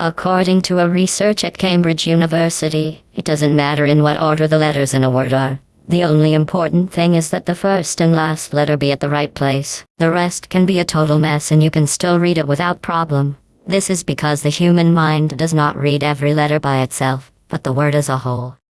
According to a research at Cambridge University, it doesn't matter in what order the letters in a word are. The only important thing is that the first and last letter be at the right place. The rest can be a total mess and you can still read it without problem. This is because the human mind does not read every letter by itself, but the word as a whole.